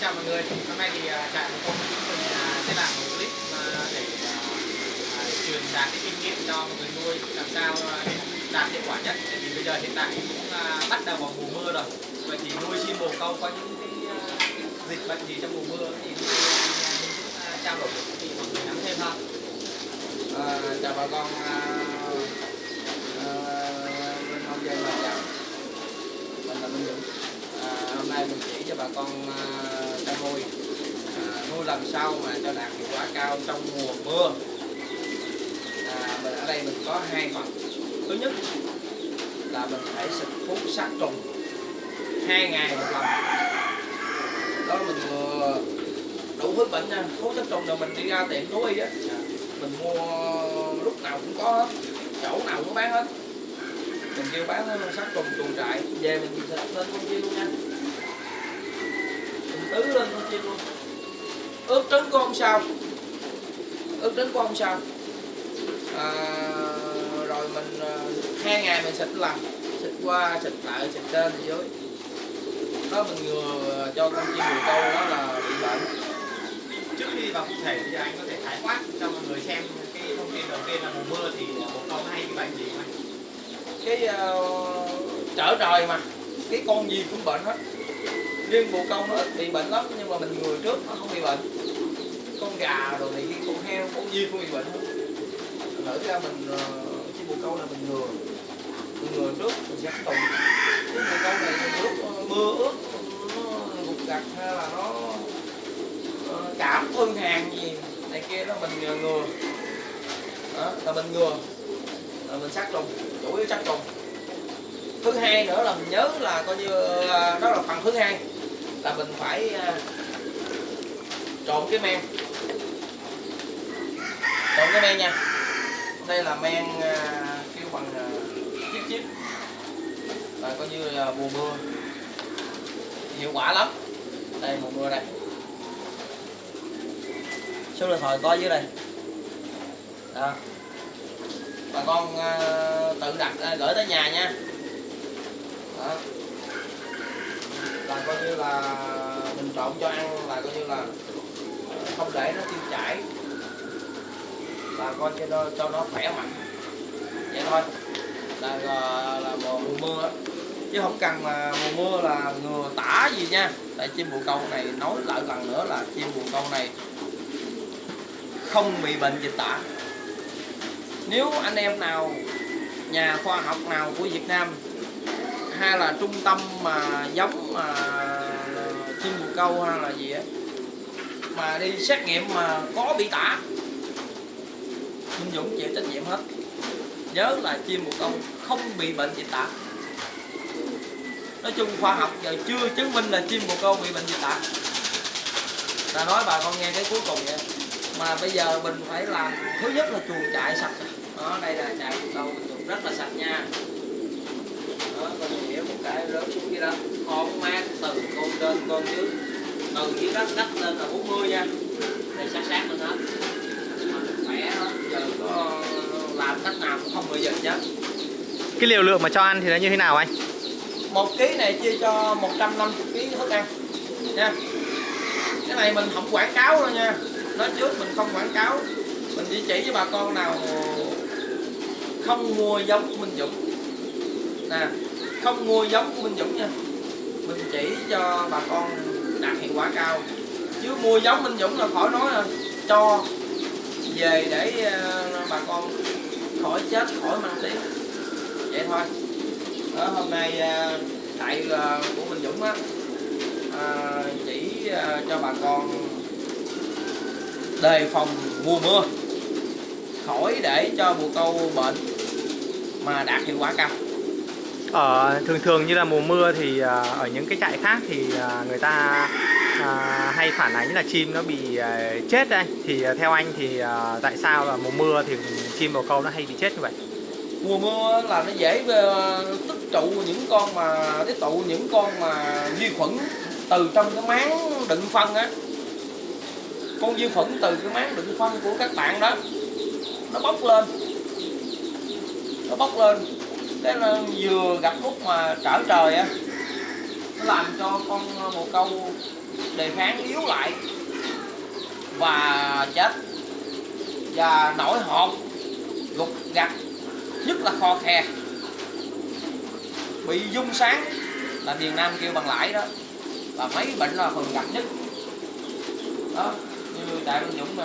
chào mọi người. Hôm nay thì à, trại của tôi cũng mình sẽ làm một clip à, để truyền đạt cái kinh nghiệm cho mọi người nuôi làm sao đạt hiệu quả nhất. Tại vì bây giờ hiện tại cũng bắt đầu vào mùa mưa rồi. Vậy thì nuôi chim bồ câu có những cái, dịch bệnh gì trong mùa mưa thì mình cũng trao đổi thì mọi người nắm thêm hơn À, chào bà con à, à, bên nông dân là chào mình là Minh Dũng à, hôm nay mình chỉ cho bà con à, chăn nuôi à, nuôi làm sao mà cho đạt hiệu quả cao trong mùa mưa. À, mình ở đây mình có hai phần. Thứ nhất là mình phải xịt thuốc sát trùng hai ngày một lần. Đó mình vừa đủ thứ bệnh nha. Thuốc sát trùng là mình đi ra tiệm thú y á. Dạ. Mình mua lúc nào cũng có hết chỗ nào cũng bán hết. Mình kêu bán sát trùng chuồng trại. Về mình xịt lên con kia luôn nha tứ lên con chim luôn. Ướp trứng của ông sao. Ướp trứng của ông sao. À, rồi mình à, hai ngày mình xịt lần xịt qua xịt lại xịt trên xịt dưới. Đó mình ngừa cho con chim bồ câu đó là bị bệnh. Trước khi vào cụ thể thì anh có thể khái quát cho mọi người xem cái thông tin đầu tiên là mùa mưa thì bồ câu hay bị bệnh gì anh? cái ờ, trở trời mà. Cái con gì cũng bệnh hết riêng bồ câu nó ít bị bệnh lắm nhưng mà mình ngừa trước nó không bị bệnh. Con gà rồi này con heo con gì cũng bị bệnh hết. Lỡ ra mình ờ, bồ câu là mình ngừa. Mình ngừa trước mình sẽ tùng cái bồ câu này lúc ờ, mưa ướt ờ, nó gục gặt hay là nó ờ, cảm thương hàng gì này kia đó mình ngừa. Đó là mình ngừa. Là mình sát trùng chủ yếu sát trùng. Thứ hai nữa là mình nhớ là coi như đó là phần thứ hai là mình phải à, trộn cái men. Trộn cái men nha. Đây là men à, kêu bằng à, chip chip. Là coi như là mùa mưa hiệu quả lắm. Đây mùa mưa đây. Số điện thoại có dưới đây. Đó. Bà con à, tự đặt gửi tới nhà nha. Đó là coi như là mình trộn cho ăn là coi như là ờ, không để nó tiêu chảy. Là coi cho nó cho nó khỏe mạnh. Vậy thôi. Là là, là mùa, mùa mưa á. chứ không cần là mùa mưa là ngừa tả gì nha. Tại chim bồ câu này nói lại lần nữa là chim bồ câu này không bị bệnh dịch tả. Nếu anh em nào nhà khoa học nào của Việt Nam hay là trung tâm mà giống, mà chim bồ câu hay là gì á. Mà đi xét nghiệm mà có bị tả. Minh Dũng chịu trách nhiệm hết. Nhớ là chim bồ câu không bị bệnh dịch tả. Nói chung khoa học giờ chưa chứng minh là chim bồ câu bị bệnh dịch tả. Ta nói bà con nghe cái cuối cùng vậy. Mà bây giờ mình phải làm, thứ nhất là chuồng trại sạch. Đó, đây là trại bồ câu mình chuồng rất là sạch nha cái lớn xuống kia đó. Con mát từ con trên con dưới. Từ dưới đất đất lên là 40 nha. Đây sát sát lên hết. Khỏe hết giờ có làm cách nào cũng không bị dịch chứ. Cái liều lượng mà cho ăn thì nó như thế nào anh? Một ký này chia cho 150 kg thức ăn. Nha. Cái này mình không quảng cáo đâu nha. Nói trước mình không quảng cáo. Mình chỉ chỉ cho bà con nào không mua giống của Minh Dũng. Nè không mua giống của Minh Dũng nha. Mình chỉ cho bà con đạt hiệu quả cao. Chứ mua giống Minh Dũng là khỏi nói là cho về để ờ, bà con khỏi chết khỏi mang tiếng. Vậy thôi. Đó hôm nay ờ, tại của Minh Dũng á à, chỉ cho bà con đề phòng mùa mưa khỏi để cho bồ câu bệnh mà đạt hiệu quả cao ở thường thường như là mùa mưa thì à, ở những cái trại khác thì à, người ta à, hay phản ánh là chim nó bị à, chết đây. Thì à, theo anh thì à, tại sao là mùa mưa thì chim bồ câu nó hay bị chết như vậy? Mùa mưa là nó dễ à, tích trụ những con mà tích tụ những con mà vi khuẩn từ trong cái máng đựng phân á. Con vi khuẩn từ cái máng đựng phân của các bạn đó nó bốc lên. Nó bốc lên cái là vừa gặp lúc mà trở trời á, nó làm cho con ờ, bồ câu đề kháng yếu lại và chết. Và nổi hộp gục gặt nhất là kho khe bị dung sáng là miền Nam kêu bằng lãi đó là mấy bệnh là thường gặp nhất. Đó, như đại văn dũng nè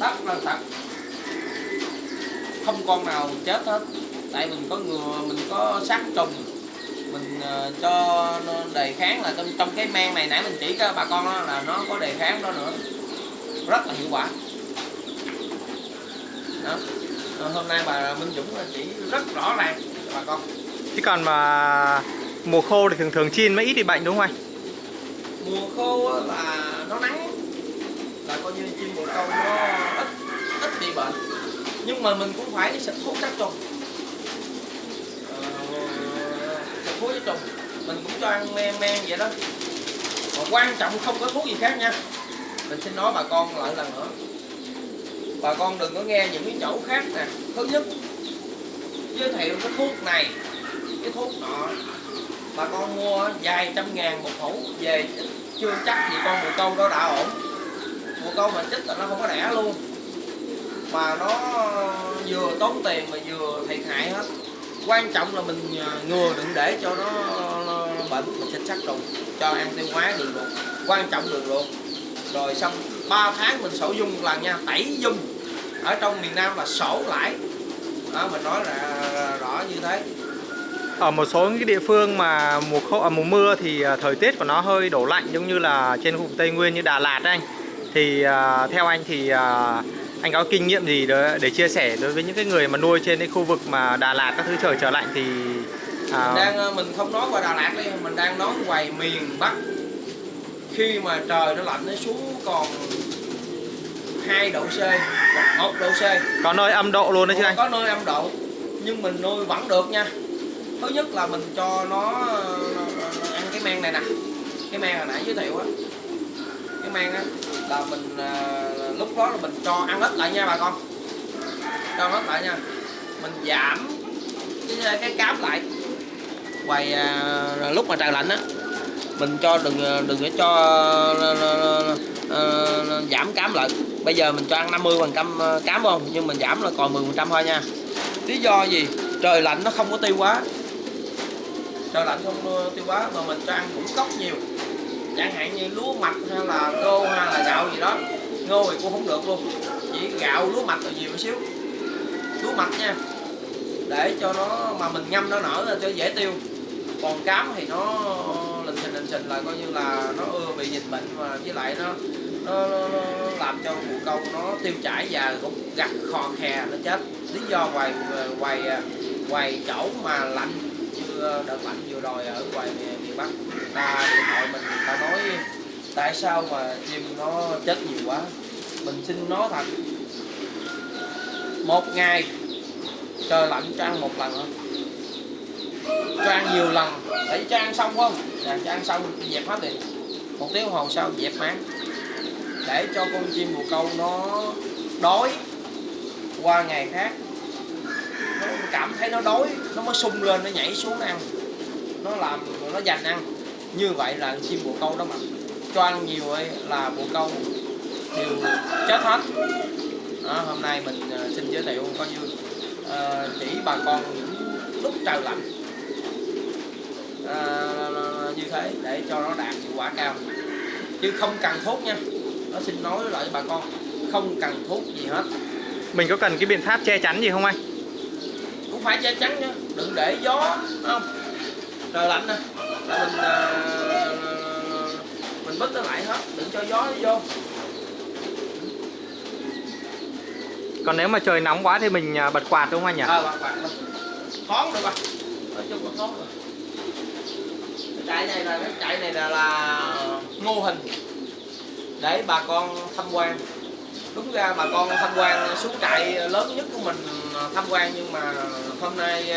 tắt lên thật, không con nào chết hết tại mình có ngừa mình có sát trùng. Mình ờ, cho nó đề kháng là trong trong cái men này nãy mình chỉ cho bà con đó là nó có đề kháng đó nữa. Rất là hiệu quả. Đó. Ờ, hôm nay bà Minh Dũng chỉ rất rõ ràng cho bà con. Chứ còn mà mùa khô thì thường thường chiên mới ít bị bệnh đúng không anh? mùa khô là nó nắng. Là coi như chim bồ câu nó ít ít bị bệnh. Nhưng mà mình cũng phải xịt thuốc sát trùng Ờ, xịt thuốc sát trùng. Mình cũng cho ăn men men vậy đó. Mà quan trọng không có thuốc gì khác nha. Mình xin nói bà con lại lần nữa. Bà con đừng có nghe những cái chỗ khác nè. Thứ nhất, giới thiệu cái thuốc này, cái thuốc nọ. Bà con mua vài trăm ngàn một hũ về, chưa chắc gì con mùa câu đó đã ổn. Mùa câu mà chích là nó không có đẻ luôn. Mà nó vừa tốn tiền mà vừa thiệt hại hết quan trọng là mình à, ngừa đừng để cho nó, nó bệnh mình sẽ sát trùng cho ăn tiêu hóa đường ruột quan trọng đường ruột rồi xong 3 tháng mình sổ dung một lần nha tẩy dung. Ở trong miền Nam là sổ lại. Đó mình nói là rõ như thế. Ở một số những cái địa phương mà mùa khô à, mùa mưa thì à, thời tiết của nó hơi đổ lạnh giống như là trên vùng Tây Nguyên như Đà Lạt anh. Thì à, theo anh thì à, anh có kinh nghiệm gì để, để chia sẻ đối với những cái người mà nuôi trên cái khu vực mà Đà Lạt các thứ trời trở lạnh thì à, mình đang ờ, mình không nói qua Đà Lạt đi mình đang nói ngoài miền Bắc. Khi mà trời nó lạnh nó xuống còn 2 độ C hoặc 1 độ C. Có nơi âm độ luôn đấy chứ anh? có nơi âm độ nhưng mình nuôi vẫn được nha. Thứ nhất là mình cho nó ờ, ăn cái men này nè. Cái men hồi nãy giới thiệu á. Cái men á là mình ờ, lúc đó là mình cho ăn ít lại nha bà con. Cho ăn ít lại nha. Mình giảm cái, cái cám lại. Quầy à, lúc mà trời lạnh á mình cho đừng đừng để cho à à, à, à, giảm cám lại. Bây giờ mình cho ăn 50 phần trăm à, cám không? Nhưng mình giảm là còn 10 phần trăm thôi nha. Lý do gì? Trời lạnh nó không có tiêu quá, trời lạnh không tiêu quá mà mình cho ăn ngũ cốc nhiều. Chẳng hạn như lúa mạch hay là đô hay là gạo gì đó ngô thì cũng không được luôn. Chỉ gạo lúa mạch là nhiều một xíu. Lúa mạch nha. Để cho nó mà mình ngâm nó nở là cho dễ tiêu. Còn cám thì nó lình xình lình xình là coi như là nó ưa bị dịch bệnh và với lại nó nó, nó, nó làm cho bồ câu nó tiêu chảy và cũng gặt khò khè nó chết. Lý do ngoài ngoài ngoài chỗ mà lạnh chưa đợt lạnh vừa rồi ở ngoài miền Bắc ta điện thoại mình ta nói tại sao mà chim nó chết nhiều quá? Mình xin nói thật một ngày trời lạnh cho ăn một lần thôi cho ăn nhiều lần. Để cho ăn xong không? Là cho ăn xong dẹp hết đi. Một tiếng hồ sau, dẹp mát để cho con chim bồ câu nó đói qua ngày khác. Nó cảm thấy nó đói, nó mới sung lên, nó nhảy xuống ăn. Nó làm, nó dành ăn. Như vậy là chim bồ câu đó mạnh cho ăn nhiều ấy là bồ câu đều chết hết. Đó, hôm nay mình ờ, xin giới thiệu coi như ờ, chỉ bà con những lúc trời lạnh. Ờ, như thế để cho nó đạt hiệu quả cao. Chứ không cần thuốc nha. Nó xin nói lại bà con không cần thuốc gì hết. Mình có cần cái biện pháp che chắn gì không anh? cũng phải che chắn nhá đừng để gió không? Trời lạnh nè là mình ờ, mình bứt nó lại hết đừng cho gió nó vô. Còn nếu mà trời nóng quá thì mình à, bật quạt đúng không anh nhỉ? ờ bạn bạn thoáng được rồi. Nói chung là thoáng rồi cái chạy này là cái chạy này là, là mô hình. Để bà con tham quan. Đúng ra bà con tham quan xuống trại lớn nhất của mình tham quan nhưng mà hôm nay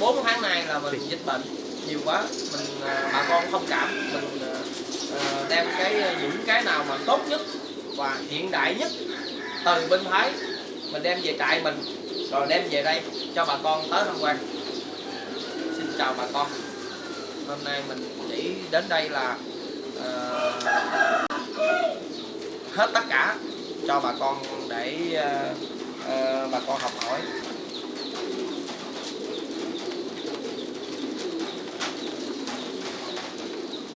4 tháng nay là mình dịch bệnh nhiều quá. Mình à, bà con thông cảm. Mình à, Ờ, đem cái ờ, những cái nào mà tốt nhất và hiện đại nhất từ bên Thái mình đem về trại mình rồi đem về đây cho bà con tới tham quan xin chào bà con hôm nay mình chỉ đến đây là uh, hết tất cả cho bà con để uh, uh, bà con học hỏi.